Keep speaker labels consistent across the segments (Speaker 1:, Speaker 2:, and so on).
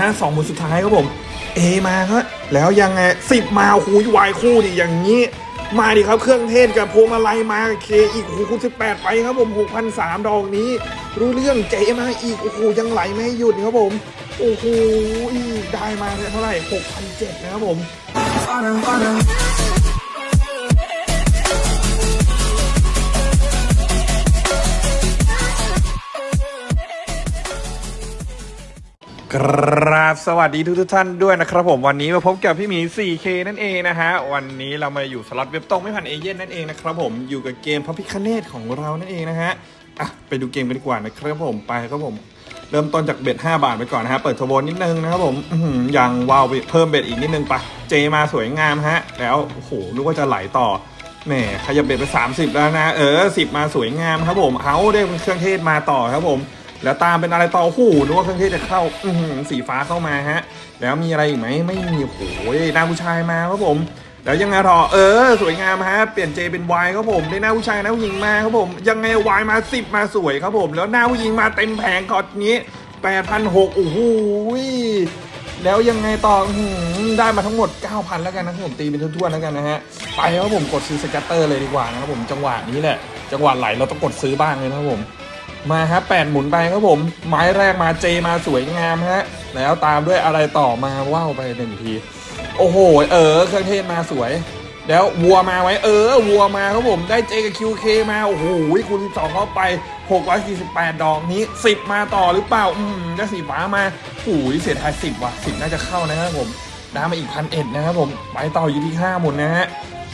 Speaker 1: ฮะสองหมุนสุดท้ายครับผมเอมาครับแล้วยังไงสิบมาคูยวายคู่ดิอย่างนี้ มาดิครับเครื่องเทศกับพวงมาลัยมาเคอีกหูคูณสิบแปดไปครับผมหกพันสามดอกนี้ รู้เรื่องเจมาอีกโอ้โหยังไหลไม่หยุดครับผมโอ้โหได้มาเท่าไหร่หกพันเจ็ดนะครับผม กราบสวัสดีทุกทท่านด้วยนะครับผมวันนี้มาพบกับพี่หมี 4K นั่นเองนะฮะ วันนี้เรามาอยู่สล็อตเว็บตรงไม่ผ่านเอเย่นนั่นเองนะครับผมอยู่กับเกมพระพิคเนตของเรานั่นเองนะฮะอะไปดูเกมกันดีกว่านะครับผมไปครับผม เริ่มต้นจากเบ็ด5บาทไปก่อนนะฮะ เปิดทโบนิดนึงนะครับผมอื้อหือยังวาวเพิ่มเบ็ดอีกนิดนึงไปเจมาสวยงามฮะ แล้วโอ้โหนึกว่าจะไหลต่อแหมขยับเบ็ดไป 30 แล้วนะ เออ10 มาสวยงามครับผมเอาได้เครื่องเทศมาต่อครับผม แล้วตามเป็นอะไรต่อโอ้โหนึกว่าเครื่องเทศจะเข้าอืสีฟ้าเข้ามาฮะ แล้วมีอะไรอีกไหมไม่มีโอ้โหน้าผู้ชายมาครับผม แล้วยังไงต่อเออ สวยงามฮะเปลี่ยนเจเป็นวายครับผมได้หน้าผู้ชายหน้าผู้หญิงมาครับผม ยังไงวายมาสิบมาสวยครับผม แล้วหน้าผู้หญิงมาเต็มแผงกอดนี้แปดพันหกโอ้โหแล้วยังไงต่อหือได้มาทั้งหมด 9,000 แล้วกันนะครับผมตีเป็นทั่วๆแล้วกันนะฮะ ไปครับผมกดซื้อสกัตเตอร์เลยดีกว่านะครับผมจังหวะนี้แหละ จังหวะไหลเราต้องกดซื้อบ้างเลยนะครับผม มาครับแปดหมุนไปครับผม ไม้แรกมาเจมาสวยงามฮะ แล้วตามด้วยอะไรต่อมาว้าวไปหนึ่งที โอ้โห เออ เครื่องเทศมาสวย แล้ววัวมาไว้ เออ วัวมาครับผม ได้เจกับคิวเคมา โอ้โหคูณ12เข้าไป 648 ดอกนี้ 10 มาต่อหรือเปล่า อืมได้สีฟ้ามาโอ้ยเสียทาย10ว่ะ10น่าจะเข้านะครับผมได้มาอีกพันเอ็ดนะครับผม ไปต่ออยู่ที่5หมุนนะฮะ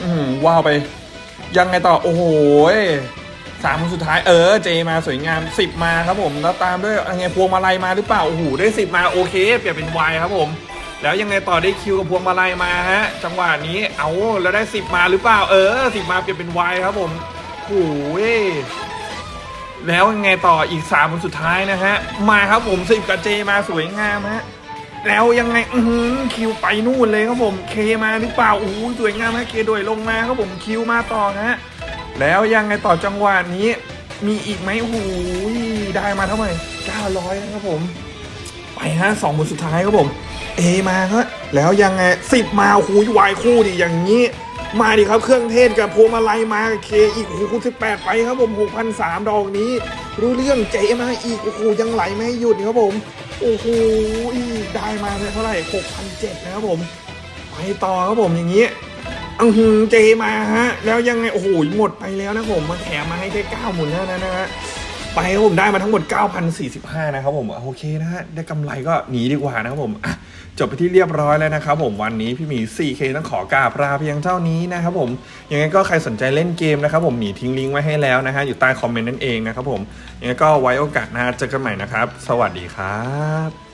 Speaker 1: อืมว้าวไป ยังไงต่อ โอ้โห สามคนสุดท้ายเออเจมาสวยงาม10มาครับผมแล้วตามด้วยยังไงพวงมาลัยมาหรือเปล่าโอ้โหได้10มาโอเคเปลี่ยนเป็นวายครับผม แล้วยังไงต่อได้คิวกับพวงมาลัยมาฮะ จังหวะนี้เอาแล้วได้10มาหรือเปล่า เออ10มาเปลี่ยนเป็นวายครับผมโอ้ยแล้วยังไงต่ออีก3คนสุดท้ายนะฮะ มาครับผม10กับเจมาสวยงามฮะแล้วยังไงอือหือคิวไปนู่นเลยครับผมเคมาหรือเปล่าโอ้โหสวยงามฮะเคโดยลงมาครับผมคิวมาต่อฮะ แล้วยังไงต่อจังหวะนี้ มีอีกไหมโอ้โหได้มาเท่าไหร่900นะครับผม ไปฮะสองหมุนสุดท้ายครับผม เอมาครับแล้วยังไงสิบมาโอ้โหวายคู่ดิอย่างนี้ มาดิครับเครื่องเทศกับพวงมาลัยมาเคอีกโอ้โหคูณสิบแปดไปครับผมหกพันสามดอกนี้ รู้เรื่องเจมาอีกโอ้โหยังไหลไม่ให้หยุดครับผมโอ้โหได้มาเท่าไหร่หกพันเจ็ดนะครับผม ไปต่อครับผมอย่างนี้ อือหือเจมาฮะ แล้วยังไง โอ้โห หมดไปแล้วนะผมมาแถมมาให้แค่เก้าหมุนเท่านั้นนะฮะไปผมได้มาทั้งหมด 9,045 นะครับผมโอเคนะฮะได้กำไรก็หนีดีกว่านะครับผมจบไปที่เรียบร้อยแล้วนะครับผมวันนี้พี่หมี 4K ต้องขอกราบลาเพียงเท่านี้นะครับผมยังไงก็ใครสนใจเล่นเกมนะครับผมหมีทิ้งลิงก์ไว้ให้แล้วนะฮะอยู่ใต้คอมเมนต์นั่นเองนะครับผมยังไงก็ไว้โอกาสหน้าเจอกันใหม่นะครับ สวัสดีครับ